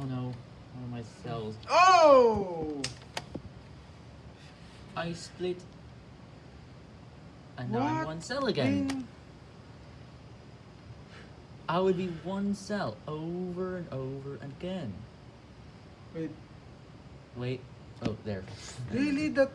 Oh no, one of my cells. Oh! I split. And now I'm one cell again. in- I would be one cell over and over again. Wait, Wait. Oh, there. really that